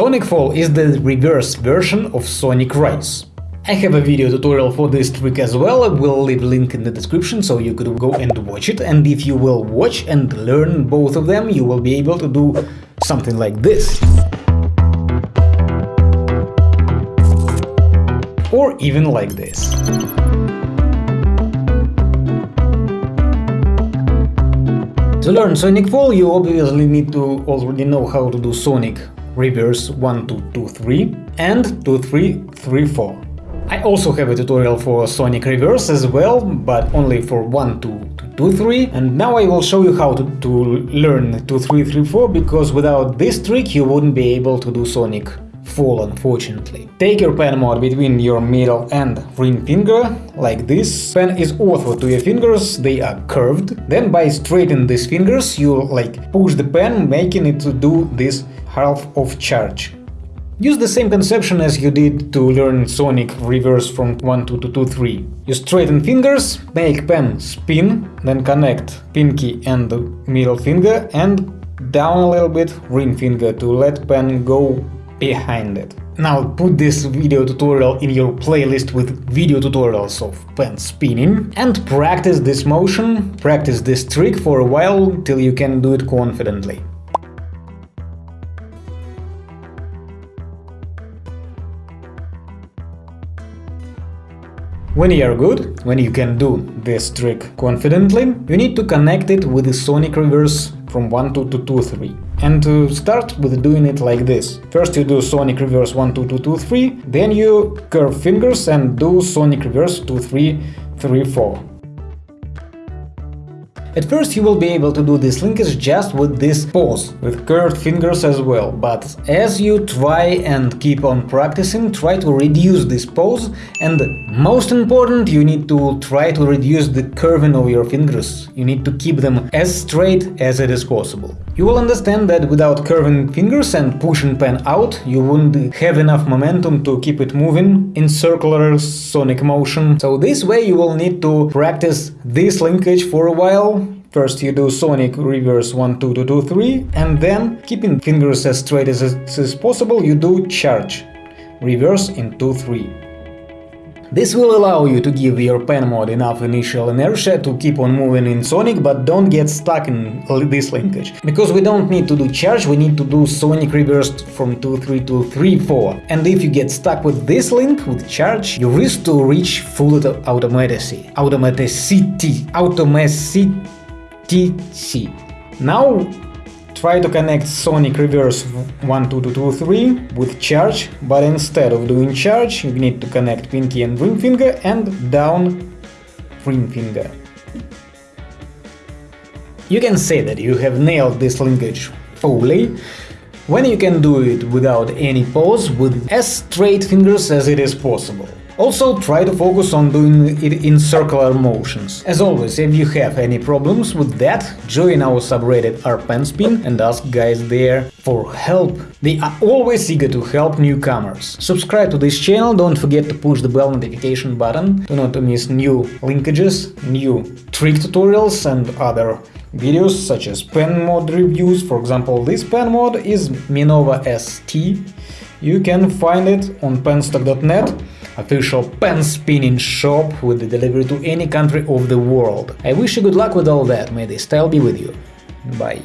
Sonic Fall is the reverse version of Sonic Rise. I have a video tutorial for this trick as well, I will leave link in the description so you could go and watch it, and if you will watch and learn both of them, you will be able to do something like this. Or even like this. To learn Sonic Fall, you obviously need to already know how to do Sonic reverse 1 2 2 3 and 2 3 3 4. I also have a tutorial for Sonic reverse as well, but only for 1 2 2 3 and now I will show you how to, to learn 2 3 3 4 because without this trick you wouldn't be able to do Sonic fall unfortunately. Take your pen mod between your middle and ring finger, like this. Pen is ortho to your fingers, they are curved. Then by straightening these fingers you like push the pen, making it to do this half of charge. Use the same conception as you did to learn Sonic reverse from 1 to 2 to 3. You straighten fingers, make pen spin, then connect pinky and middle finger and down a little bit ring finger to let pen go behind it. Now put this video tutorial in your playlist with video tutorials of pen spinning and practice this motion, practice this trick for a while till you can do it confidently. When you are good, when you can do this trick confidently, you need to connect it with the sonic reverse from 1 2 to 2 2 3. And to start with doing it like this. First you do Sonic Reverse 1 2 2 2 3, then you curve fingers and do Sonic Reverse 2 3 3 4. At first you will be able to do this linkage just with this pose, with curved fingers as well, but as you try and keep on practicing, try to reduce this pose. And most important, you need to try to reduce the curving of your fingers, you need to keep them as straight as it is possible. You will understand that without curving fingers and pushing pen out, you wouldn't have enough momentum to keep it moving in circular sonic motion, so this way you will need to practice this linkage for a while First you do Sonic reverse 1 2 2 2 3 and then, keeping fingers as straight as, as possible, you do charge reverse in 2 3. This will allow you to give your pen mod enough initial inertia to keep on moving in Sonic, but don't get stuck in this linkage. Because we don't need to do charge, we need to do Sonic reversed from 2-3 to 3-4. And if you get stuck with this link, with charge, you risk to reach full automaticity. Automaticity. Automaticity. Now Try to connect Sonic Reverse 1 2 2 2 3 with charge, but instead of doing charge, you need to connect pinky and ring finger and down ring finger. You can say that you have nailed this linkage fully, when you can do it without any pause with as straight fingers as it is possible. Also try to focus on doing it in circular motions. As always, if you have any problems with that, join our subreddit rpenspin and ask guys there for help. They are always eager to help newcomers. Subscribe to this channel, don't forget to push the bell notification button to not miss new linkages, new trick tutorials and other videos such as pen mod reviews. For example, this pen mod is Minova ST. You can find it on penstock.net official pen spinning shop with the delivery to any country of the world. I wish you good luck with all that, may the style be with you. Bye.